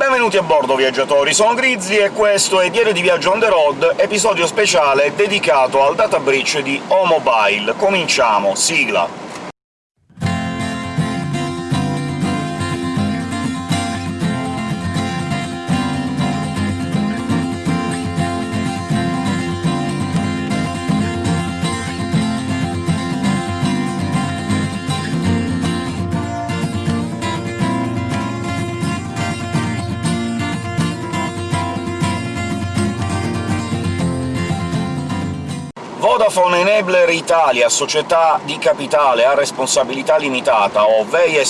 Benvenuti a bordo, viaggiatori! Sono Grizzly e questo è Diario di Viaggio on the road, episodio speciale dedicato al data breach di O-Mobile. Cominciamo, sigla! Vodafone Enabler Italia, società di capitale a responsabilità limitata, o VEI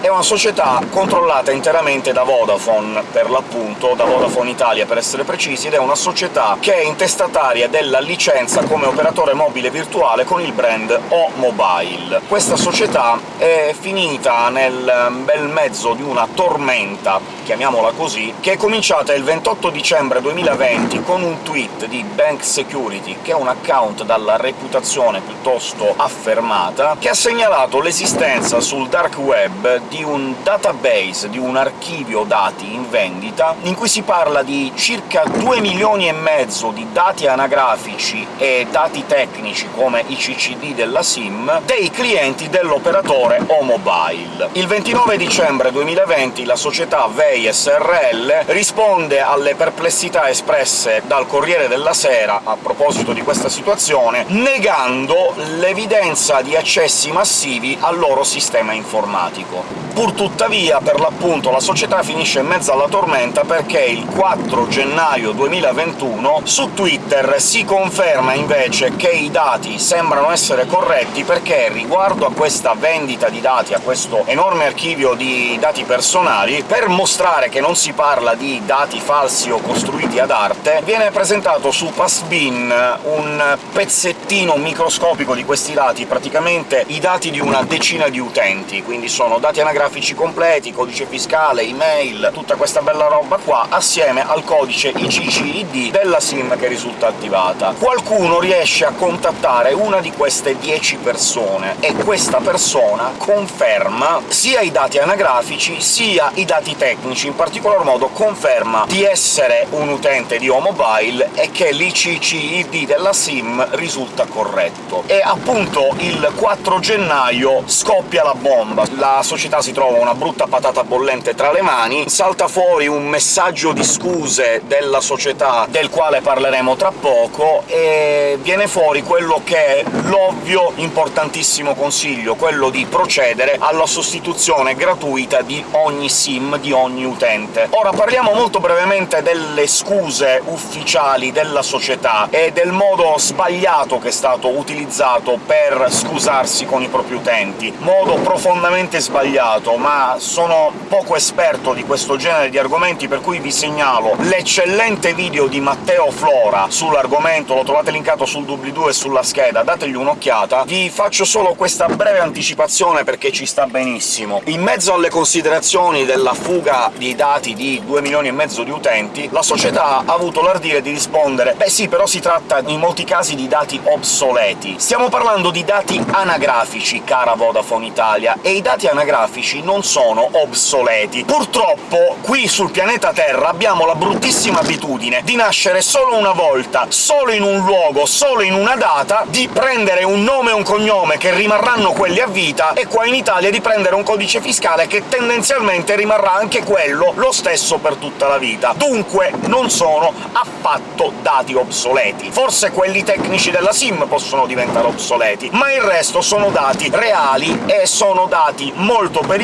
è una società controllata interamente da Vodafone, per l'appunto, da Vodafone Italia per essere precisi, ed è una società che è intestataria della licenza come operatore mobile virtuale con il brand O-Mobile. Questa società è finita nel bel mezzo di una tormenta, chiamiamola così, che è cominciata il 28 dicembre 2020 con un tweet di Bank Security, che è un account dalla reputazione piuttosto affermata, che ha segnalato l'esistenza sul dark web di un database, di un archivio dati in vendita, in cui si parla di circa 2 milioni e mezzo di dati anagrafici e dati tecnici, come i CCD della SIM, dei clienti dell'operatore O-Mobile. Il 29 dicembre 2020 la società VEI SRL risponde alle perplessità espresse dal Corriere della Sera a proposito di questa situazione, negando l'evidenza di accessi massivi al loro sistema informatico. Purtuttavia, per l'appunto, la società finisce in mezzo alla tormenta perché il 4 gennaio 2021 su Twitter si conferma invece che i dati sembrano essere corretti perché, riguardo a questa vendita di dati, a questo enorme archivio di dati personali, per mostrare che non si parla di dati falsi o costruiti ad arte, viene presentato su Passbin un pezzettino microscopico di questi dati, praticamente i dati di una decina di utenti, quindi sono dati anagrafici completi, codice fiscale, email, tutta questa bella roba qua, assieme al codice ICCID della SIM che risulta attivata. Qualcuno riesce a contattare una di queste 10 persone, e questa persona conferma sia i dati anagrafici sia i dati tecnici, in particolar modo conferma di essere un utente di O-Mobile e che l'ICCID della SIM risulta corretto. E appunto il 4 gennaio scoppia la bomba, la società si trova una brutta patata bollente tra le mani, salta fuori un messaggio di scuse della società, del quale parleremo tra poco, e viene fuori quello che è l'ovvio importantissimo consiglio, quello di procedere alla sostituzione gratuita di ogni SIM di ogni utente. Ora parliamo molto brevemente delle scuse ufficiali della società e del modo sbagliato che è stato utilizzato per scusarsi con i propri utenti, modo profondamente sbagliato, ma sono poco esperto di questo genere di argomenti, per cui vi segnalo l'eccellente video di Matteo Flora sull'argomento, lo trovate linkato sul doobly-doo e sulla scheda, dategli un'occhiata. Vi faccio solo questa breve anticipazione perché ci sta benissimo. In mezzo alle considerazioni della fuga di dati di 2 milioni e mezzo di utenti, la società ha avuto l'ardire di rispondere «Beh sì, però si tratta in molti casi di dati obsoleti. Stiamo parlando di dati anagrafici, cara Vodafone Italia, e i dati anagrafici non sono obsoleti. Purtroppo qui sul pianeta Terra abbiamo la bruttissima abitudine di nascere solo una volta, solo in un luogo, solo in una data, di prendere un nome e un cognome che rimarranno quelli a vita, e qua in Italia di prendere un codice fiscale che tendenzialmente rimarrà anche quello lo stesso per tutta la vita. Dunque non sono affatto dati obsoleti. Forse quelli tecnici della SIM possono diventare obsoleti, ma il resto sono dati reali e sono dati molto pericolosi,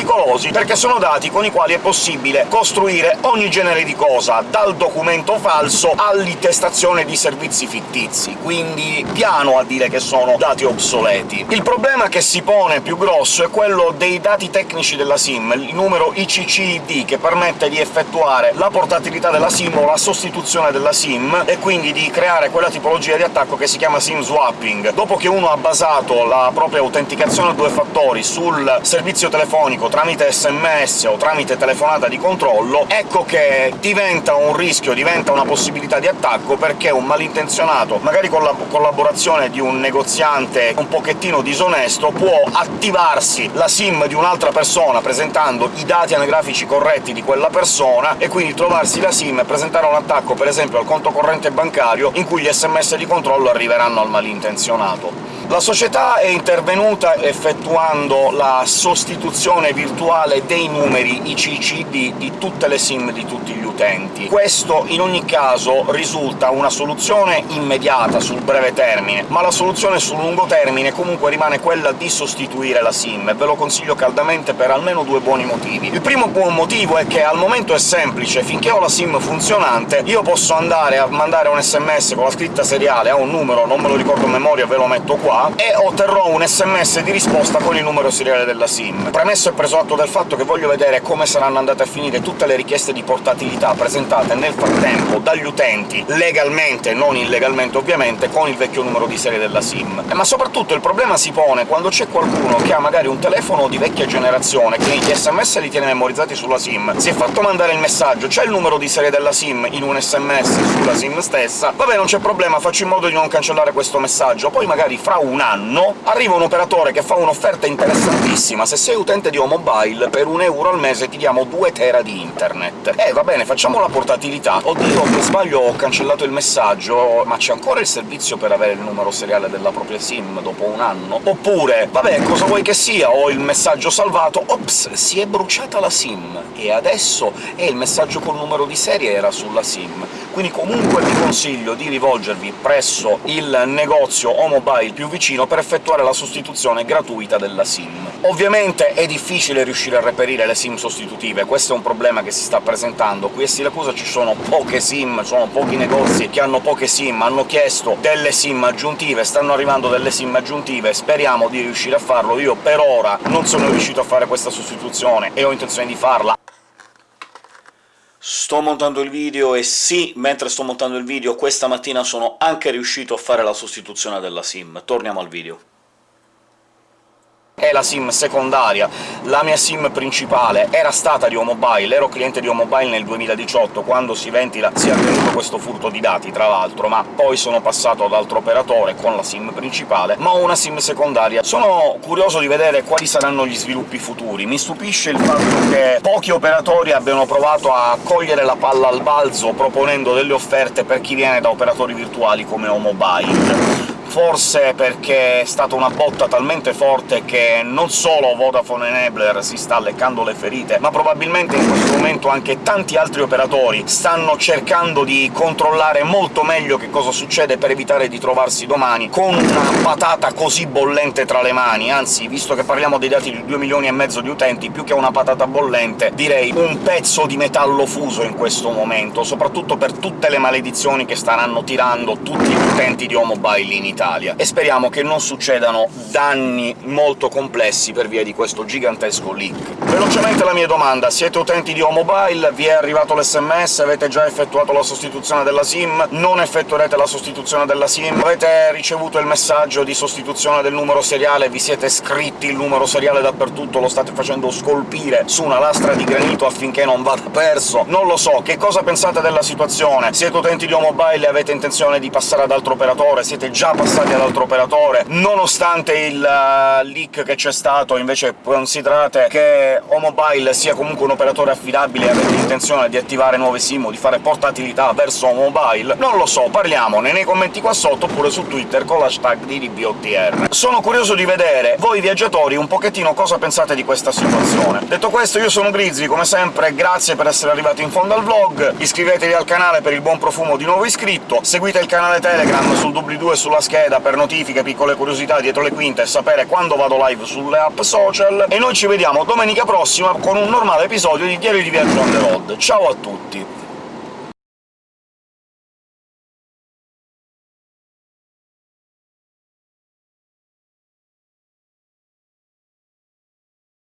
perché sono dati con i quali è possibile costruire ogni genere di cosa, dal documento falso all'intestazione di servizi fittizi, quindi piano a dire che sono dati obsoleti. Il problema che si pone più grosso è quello dei dati tecnici della SIM, il numero ICCID, che permette di effettuare la portabilità della SIM o la sostituzione della SIM, e quindi di creare quella tipologia di attacco che si chiama SIM swapping. Dopo che uno ha basato la propria autenticazione a due fattori sul servizio telefonico elettronico tramite sms o tramite telefonata di controllo, ecco che diventa un rischio, diventa una possibilità di attacco, perché un malintenzionato, magari con la collaborazione di un negoziante un pochettino disonesto, può attivarsi la SIM di un'altra persona presentando i dati anagrafici corretti di quella persona, e quindi trovarsi la SIM e presentare un attacco, per esempio al conto corrente bancario, in cui gli sms di controllo arriveranno al malintenzionato. La società è intervenuta effettuando la sostituzione virtuale dei numeri ICCD di tutte le SIM di tutti gli utenti. Questo, in ogni caso, risulta una soluzione immediata sul breve termine, ma la soluzione sul lungo termine comunque rimane quella di sostituire la SIM, e ve lo consiglio caldamente per almeno due buoni motivi. Il primo buon motivo è che al momento è semplice, finché ho la SIM funzionante io posso andare a mandare un sms con la scritta seriale a un numero, non me lo ricordo a memoria, ve lo metto qua, e otterrò un sms di risposta con il numero seriale della SIM. Premesso e preso atto del fatto che voglio vedere come saranno andate a finire tutte le richieste di portatilità presentate nel frattempo dagli utenti, legalmente, non illegalmente ovviamente, con il vecchio numero di serie della SIM. Ma soprattutto il problema si pone quando c'è qualcuno che ha magari un telefono di vecchia generazione, che gli sms li tiene memorizzati sulla SIM, si è fatto mandare il messaggio, c'è il numero di serie della SIM in un sms sulla SIM stessa, vabbè non c'è problema, faccio in modo di non cancellare questo messaggio, poi magari fra un un anno arriva un operatore che fa un'offerta interessantissima. Se sei utente di O-Mobile, per un euro al mese ti diamo 2 tera di internet. Eh, va bene, facciamo la portatilità. Oddio, per sbaglio ho cancellato il messaggio, ma c'è ancora il servizio per avere il numero seriale della propria SIM dopo un anno? Oppure, vabbè, cosa vuoi che sia, ho il messaggio salvato, ops, si è bruciata la SIM, e adesso è il messaggio col numero di serie era sulla SIM. Quindi comunque vi consiglio di rivolgervi presso il negozio O-Mobile più vicino vicino per effettuare la sostituzione gratuita della SIM. Ovviamente è difficile riuscire a reperire le SIM sostitutive, questo è un problema che si sta presentando. Qui a Siracusa ci sono poche SIM, sono pochi negozi che hanno poche SIM, hanno chiesto delle SIM aggiuntive, stanno arrivando delle SIM aggiuntive, speriamo di riuscire a farlo. Io per ora non sono riuscito a fare questa sostituzione e ho intenzione di farla, Sto montando il video e sì, mentre sto montando il video questa mattina sono anche riuscito a fare la sostituzione della SIM. Torniamo al video è la SIM secondaria. La mia SIM principale era stata di O-Mobile, ero cliente di O-Mobile nel 2018, quando si ventila si è avvenuto questo furto di dati, tra l'altro, ma poi sono passato ad altro operatore con la SIM principale, ma ho una SIM secondaria. Sono curioso di vedere quali saranno gli sviluppi futuri. Mi stupisce il fatto che pochi operatori abbiano provato a cogliere la palla al balzo proponendo delle offerte per chi viene da operatori virtuali come O-Mobile forse perché è stata una botta talmente forte che non solo Vodafone Enabler si sta leccando le ferite, ma probabilmente in questo momento anche tanti altri operatori stanno cercando di controllare molto meglio che cosa succede per evitare di trovarsi domani con una patata così bollente tra le mani, anzi, visto che parliamo dei dati di 2 milioni e mezzo di utenti, più che una patata bollente, direi un pezzo di metallo fuso in questo momento, soprattutto per tutte le maledizioni che staranno tirando tutti gli utenti di O-Mobile in Italia. Italia, e speriamo che non succedano danni molto complessi per via di questo gigantesco leak. Velocemente la mia domanda, siete utenti di O-Mobile? Vi è arrivato l'SMS? Avete già effettuato la sostituzione della SIM? Non effettuerete la sostituzione della SIM? Avete ricevuto il messaggio di sostituzione del numero seriale? Vi siete scritti il numero seriale dappertutto? Lo state facendo scolpire su una lastra di granito affinché non vada perso? Non lo so, che cosa pensate della situazione? Siete utenti di O-Mobile e avete intenzione di passare ad altro operatore? Siete già passati passati ad altro operatore, nonostante il uh, leak che c'è stato, invece considerate che O-Mobile sia comunque un operatore affidabile e avete intenzione di attivare nuove SIM o di fare portatilità verso O-Mobile? Non lo so, parliamone nei commenti qua sotto oppure su Twitter con l'hashtag DDBOTR. Sono curioso di vedere voi viaggiatori un pochettino cosa pensate di questa situazione. Detto questo, io sono Grizzly, come sempre grazie per essere arrivati in fondo al vlog, iscrivetevi al canale per il buon profumo di nuovo iscritto, seguite il canale Telegram sul doobly-doo e sulla scheda scheda per notifiche, piccole curiosità dietro le quinte e sapere quando vado live sulle app social, e noi ci vediamo domenica prossima con un normale episodio di Diario di Viaggio on the road. Ciao a tutti!